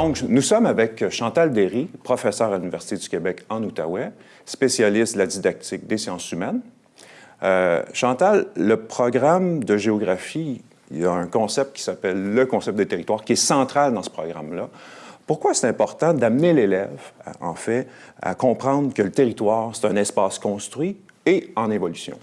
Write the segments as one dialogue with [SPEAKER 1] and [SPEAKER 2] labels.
[SPEAKER 1] Donc, nous sommes avec Chantal Derry, professeure à l'Université du Québec en Outaouais, spécialiste de la didactique des sciences humaines. Euh, Chantal, le programme de géographie, il y a un concept qui s'appelle le concept des territoires, qui est central dans ce programme-là. Pourquoi c'est important d'amener l'élève, en fait, à comprendre que le territoire, c'est un espace construit et en évolution?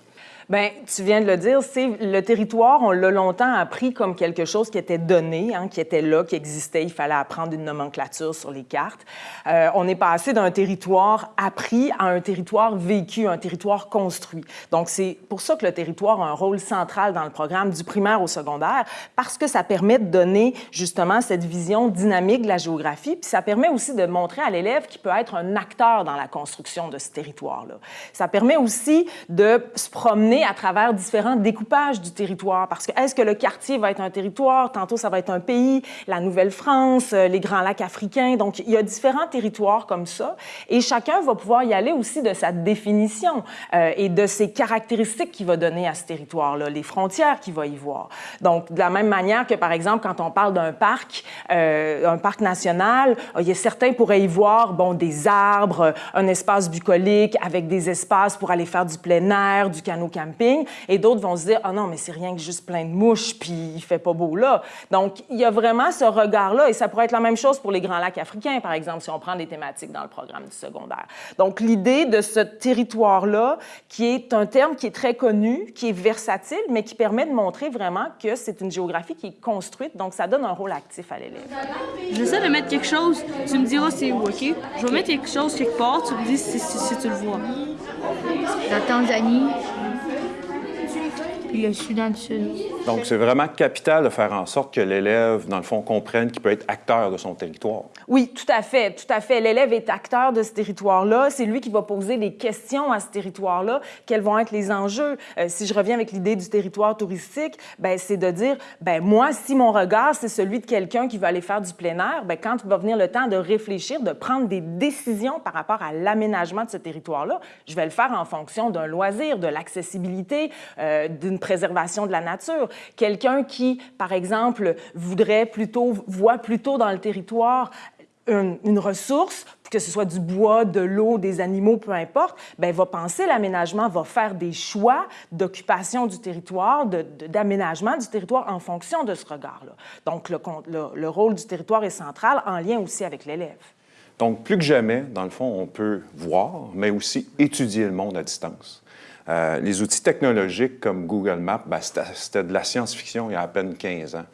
[SPEAKER 2] Bien, tu viens de le dire, c'est le territoire, on l'a longtemps appris comme quelque chose qui était donné, hein, qui était là, qui existait. Il fallait apprendre une nomenclature sur les cartes. Euh, on est passé d'un territoire appris à un territoire vécu, un territoire construit. Donc, c'est pour ça que le territoire a un rôle central dans le programme du primaire au secondaire, parce que ça permet de donner justement cette vision dynamique de la géographie, puis ça permet aussi de montrer à l'élève qu'il peut être un acteur dans la construction de ce territoire-là. Ça permet aussi de se promener à travers différents découpages du territoire. Parce que est-ce que le quartier va être un territoire? Tantôt, ça va être un pays, la Nouvelle-France, euh, les Grands Lacs africains. Donc, il y a différents territoires comme ça. Et chacun va pouvoir y aller aussi de sa définition euh, et de ses caractéristiques qu'il va donner à ce territoire-là, les frontières qu'il va y voir. Donc, de la même manière que, par exemple, quand on parle d'un parc, euh, un parc national, il certains pourraient y voir, bon, des arbres, un espace bucolique avec des espaces pour aller faire du plein air, du et d'autres vont se dire, ah oh non, mais c'est rien que juste plein de mouches, puis il fait pas beau là. Donc, il y a vraiment ce regard-là, et ça pourrait être la même chose pour les Grands Lacs africains, par exemple, si on prend des thématiques dans le programme du secondaire. Donc, l'idée de ce territoire-là, qui est un terme qui est très connu, qui est versatile, mais qui permet de montrer vraiment que c'est une géographie qui est construite, donc ça donne un rôle actif à l'élève.
[SPEAKER 3] J'essaie de mettre quelque chose, tu me diras c'est où, OK? Je vais mettre quelque chose quelque part, tu me dis si, si tu le vois.
[SPEAKER 4] La Tanzanie, Thank you. Le Soudan du Sud.
[SPEAKER 1] Donc, c'est vraiment capital de faire en sorte que l'élève, dans le fond, comprenne qu'il peut être acteur de son territoire.
[SPEAKER 2] Oui, tout à fait, tout à fait. L'élève est acteur de ce territoire-là. C'est lui qui va poser des questions à ce territoire-là. Quels vont être les enjeux? Euh, si je reviens avec l'idée du territoire touristique, ben, c'est de dire, ben, moi, si mon regard, c'est celui de quelqu'un qui veut aller faire du plein air, ben, quand il va venir le temps de réfléchir, de prendre des décisions par rapport à l'aménagement de ce territoire-là, je vais le faire en fonction d'un loisir, de l'accessibilité, euh, d'une préservation de la nature. Quelqu'un qui, par exemple, voudrait plutôt, voit plutôt dans le territoire une, ressource, que ce soit du bois, de l'eau, des animaux, peu importe, ben va penser l'aménagement, va faire des choix d'occupation du territoire, d'aménagement du territoire en fonction de ce regard-là. Donc, le, le rôle du territoire est central en lien aussi avec l'élève.
[SPEAKER 1] Donc, plus que jamais, dans le fond, on peut voir, mais aussi étudier le monde à distance. Euh, les outils technologiques comme Google Maps, ben, c'était de la science-fiction il y a à peine 15 ans.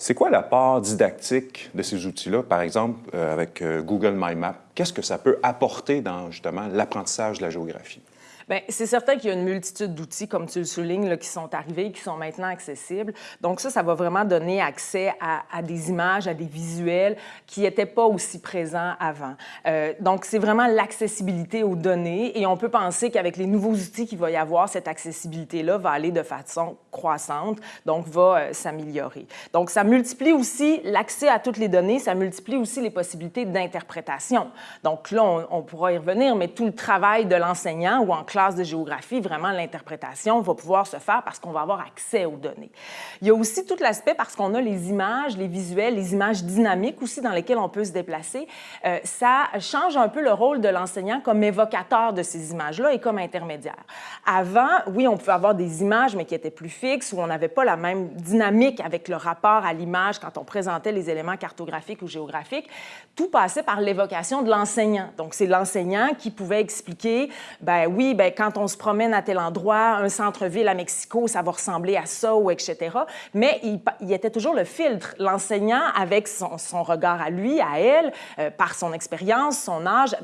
[SPEAKER 1] C'est quoi la part didactique de ces outils-là, par exemple euh, avec euh, Google My Map? Qu'est-ce que ça peut apporter dans justement l'apprentissage de la géographie?
[SPEAKER 2] Bien, c'est certain qu'il y a une multitude d'outils, comme tu le soulignes, qui sont arrivés, qui sont maintenant accessibles. Donc ça, ça va vraiment donner accès à, des images, à des visuels qui n'étaient pas aussi présents avant. Euh, donc c'est vraiment l'accessibilité aux données et on peut penser qu'avec les nouveaux outils qu'il va y avoir, cette accessibilité-là va aller de façon croissante, donc va euh, s'améliorer. Donc ça multiplie aussi l'accès à toutes les données, ça multiplie aussi les possibilités d'interprétation. Donc là, on pourra y revenir, mais tout le travail de l'enseignant ou en classe de géographie, vraiment l'interprétation va pouvoir se faire parce qu'on va avoir accès aux données. Il y a aussi tout l'aspect parce qu'on a les images, les visuels, les images dynamiques aussi dans lesquelles on peut se déplacer. Euh, ça change un peu le rôle de l'enseignant comme évocateur de ces images-là et comme intermédiaire. Avant, oui, on pouvait avoir des images, mais qui étaient plus fixes, où on n'avait pas la même dynamique avec le rapport à l'image quand on présentait les éléments cartographiques ou géographiques. Tout passait par l'évocation de l'enseignant. Donc, c'est l'enseignant qui pouvait expliquer, ben oui, ben quand on se promène à tel endroit, un centre-ville à Mexico, ça va ressembler à ça, ou etc. Mais il, il était toujours le filtre. L'enseignant, avec son, son, regard à lui, à elle, euh, par son expérience, son âge,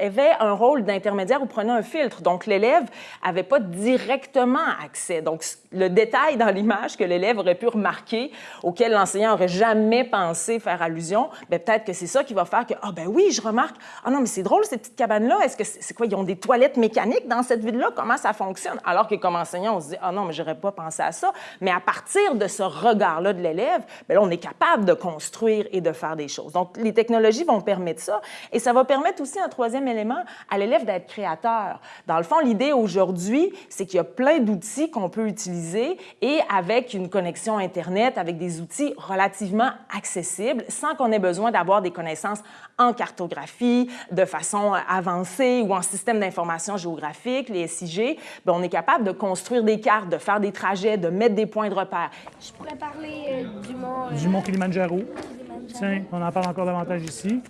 [SPEAKER 2] avait un rôle d'intermédiaire ou prenait un filtre. Donc, l'élève n'avait pas directement accès. Donc, le détail dans l'image que l'élève aurait pu remarquer, auquel l'enseignant aurait jamais pensé faire allusion, ben, peut-être que c'est ça qui va faire que, ah ben oui, je remarque, ah non, mais c'est drôle, ces petites cabanes-là, est-ce que c'est quoi, ils ont des toilettes mécaniques dans cette ville-là? Comment ça fonctionne? Alors que comme enseignant, on se dit, ah non, mais j'aurais pas pensé à ça. Mais à partir de ce regard-là de l'élève, ben là, on est capable de construire et de faire des choses. Donc, les technologies vont permettre ça. Et ça va permettre aussi un troisième élément, à l'élève d'être créateur. Dans le fond, l'idée aujourd'hui, c'est qu'il y a plein d'outils qu'on peut utiliser et avec une connexion Internet, avec des outils relativement accessibles, sans qu'on ait besoin d'avoir des connaissances en cartographie de façon avancée ou en système d'information géographique, les SIG, bien, on est capable de construire des cartes, de faire des trajets, de mettre des points de repère.
[SPEAKER 5] Je pourrais parler euh, du mont... euh,
[SPEAKER 6] du mont Kilimanjaro.
[SPEAKER 5] Kilimanjaro.
[SPEAKER 6] Tiens, on en parle encore davantage ici.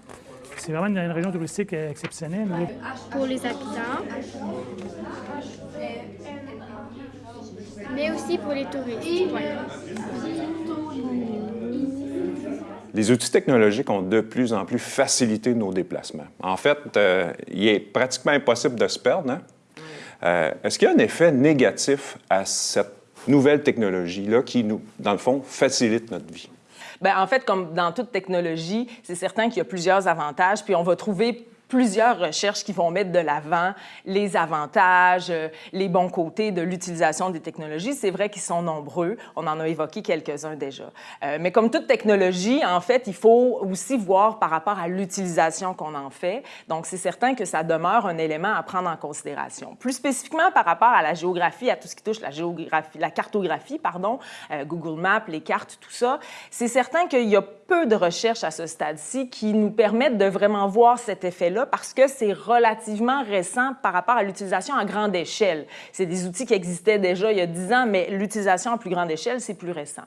[SPEAKER 6] C'est vraiment une, une région touristique exceptionnelle. là.
[SPEAKER 4] Pour les habitants. Mais aussi pour les touristes. ouais.
[SPEAKER 1] Les outils technologiques ont de plus en plus facilité nos déplacements. En fait, euh, il est pratiquement impossible de se perdre. hein. Euh, Est-ce qu'il y a un effet négatif à cette nouvelle technologie-là qui, nous, dans le fond, facilite notre vie?
[SPEAKER 2] Bien, en fait, comme dans toute technologie, c'est certain qu'il y a plusieurs avantages, puis on va trouver plusieurs recherches qui vont mettre de l'avant les avantages, euh, les bons côtés de l'utilisation des technologies. C'est vrai qu'ils sont nombreux. On en a évoqué quelques-uns déjà. Euh, mais comme toute technologie, en fait, il faut aussi voir par rapport à l'utilisation qu'on en fait. Donc, c'est certain que ça demeure un élément à prendre en considération. Plus spécifiquement par rapport à la géographie, à tout ce qui touche la géographie, la cartographie, pardon, euh, Google Maps, les cartes, tout ça, c'est certain qu'il y a peu de recherches à ce stade-ci qui nous permettent de vraiment voir cet effet-là parce que c'est relativement récent par rapport à l'utilisation à grande échelle. C'est des outils qui existaient déjà il y a 10 ans, mais l'utilisation à plus grande échelle, c'est plus récent.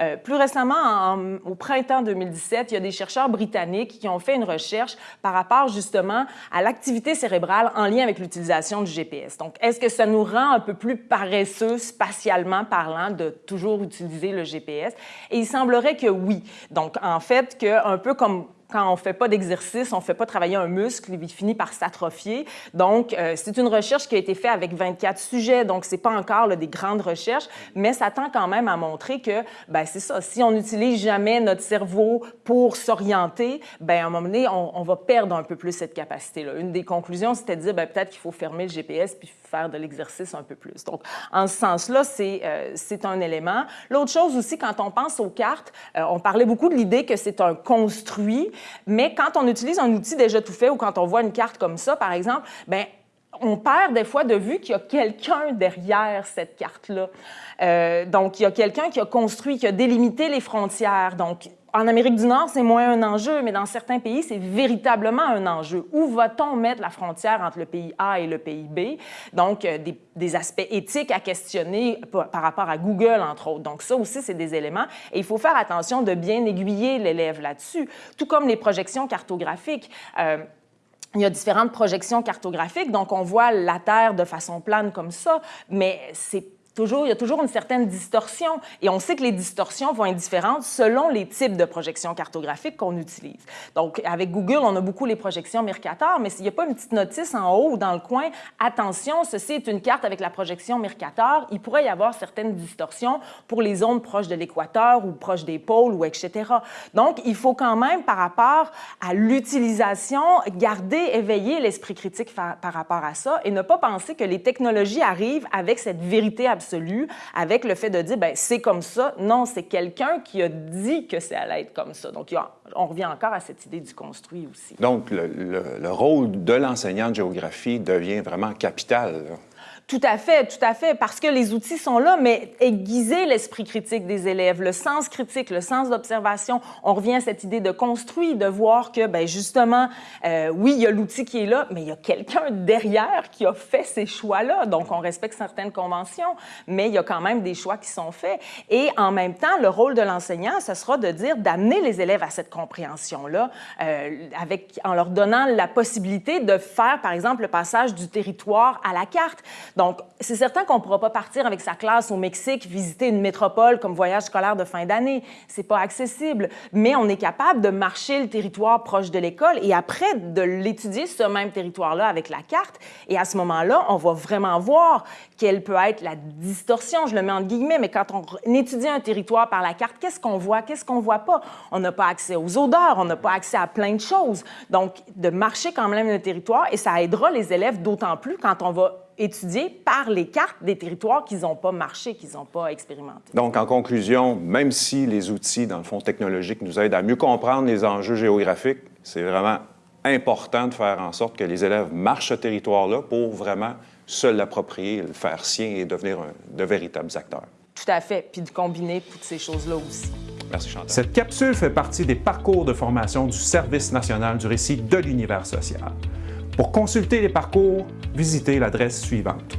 [SPEAKER 2] Euh, plus récemment, en- au printemps 2017, il y a des chercheurs britanniques qui ont fait une recherche par rapport justement à l'activité cérébrale en lien avec l'utilisation du GPS. Donc, est-ce que ça nous rend un peu plus paresseux spatialement parlant de toujours utiliser le GPS? Et il semblerait que oui. Donc, en fait, que un peu comme quand on fait pas d'exercice, on fait pas travailler un muscle, il finit par s'atrophier. Donc, euh, c'est une recherche qui a été faite avec 24 sujets, donc c'est pas encore des grandes recherches, mais ça tend quand même à montrer que, ben c'est ça, si on n'utilise jamais notre cerveau pour s'orienter, ben à un moment donné, on, va perdre un peu plus cette capacité-là. Une des conclusions, c'était de dire, ben peut-être qu'il faut fermer le GPS de l'exercice un peu plus. Donc, en ce sens-là, c'est euh, un élément. L'autre chose aussi, quand on pense aux cartes, euh, on parlait beaucoup de l'idée que c'est un construit, mais quand on utilise un outil déjà tout fait ou quand on voit une carte comme ça, par exemple, ben on perd des fois de vue qu'il y a quelqu'un derrière cette carte-là. Euh, donc, il y a quelqu'un qui a construit, qui a délimité les frontières. Donc, en Amérique du Nord, c'est moins un enjeu, mais dans certains pays, c'est véritablement un enjeu. Où va-t-on mettre la frontière entre le pays A et le pays B? Donc, euh, des, aspects éthiques à questionner par, par rapport à Google, entre autres. Donc, ça aussi, c'est des éléments. Et il faut faire attention de bien aiguiller l'élève là-dessus, tout comme les projections cartographiques. Euh, il y a différentes projections cartographiques, donc on voit la Terre de façon plane comme ça, mais c'est toujours, il y a toujours une certaine distorsion. Et on sait que les distorsions vont être différentes selon les types de projections cartographiques qu'on utilise. Donc, avec Google, on a beaucoup les projections Mercator, mais s'il n'y a pas une petite notice en haut ou dans le coin, attention, ceci est une carte avec la projection Mercator, il pourrait y avoir certaines distorsions pour les zones proches de l'équateur ou proches des pôles ou etc. Donc, il faut quand même, par rapport à l'utilisation, garder éveillé l'esprit critique par rapport à ça et ne pas penser que les technologies arrivent avec cette vérité absolue, avec le fait de dire, ben c'est comme ça. Non, c'est quelqu'un qui a dit que ça allait être comme ça. Donc, on revient encore à cette idée du construit aussi.
[SPEAKER 1] Donc, le, le- le rôle de l'enseignant de géographie devient vraiment capital.
[SPEAKER 2] Tout à fait, tout à fait, parce que les outils sont là, mais aiguiser l'esprit critique des élèves, le sens critique, le sens d'observation. On revient à cette idée de construit, de voir que, ben justement, euh, oui, il y a l'outil qui est là, mais il y a quelqu'un derrière qui a fait ces choix-là. Donc, on respecte certaines conventions, mais il y a quand même des choix qui sont faits. Et en même temps, le rôle de l'enseignant, ce sera de dire, d'amener les élèves à cette compréhension-là, euh, avec, en leur donnant la possibilité de faire, par exemple, le passage du territoire à la carte. Donc, c'est certain qu'on ne pourra pas partir avec sa classe au Mexique, visiter une métropole comme voyage scolaire de fin d'année. C'est pas accessible. Mais on est capable de marcher le territoire proche de l'école et après de l'étudier, ce même territoire-là, avec la carte. Et à ce moment-là, on va vraiment voir quelle peut être la distorsion, je le mets en guillemets, mais quand on étudie un territoire par la carte, qu'est-ce qu'on voit, qu'est-ce qu'on voit pas? On n'a pas accès aux odeurs, on n'a pas accès à plein de choses. Donc, de marcher quand même le territoire, et ça aidera les élèves d'autant plus quand on va étudier par les cartes des territoires qu'ils n'ont pas marché, qu'ils n'ont pas expérimenté.
[SPEAKER 1] Donc, en conclusion, même si les outils, dans le fond technologique, nous aident à mieux comprendre les enjeux géographiques, c'est vraiment important de faire en sorte que les élèves marchent ce territoire-là pour vraiment se l'approprier, le faire sien et devenir un- de véritables acteurs.
[SPEAKER 2] Tout à fait. Puis de combiner toutes ces choses-là aussi.
[SPEAKER 1] Merci Chantal.
[SPEAKER 7] Cette capsule fait partie des parcours de formation du Service national du récit de l'univers social. Pour consulter les parcours, visitez l'adresse suivante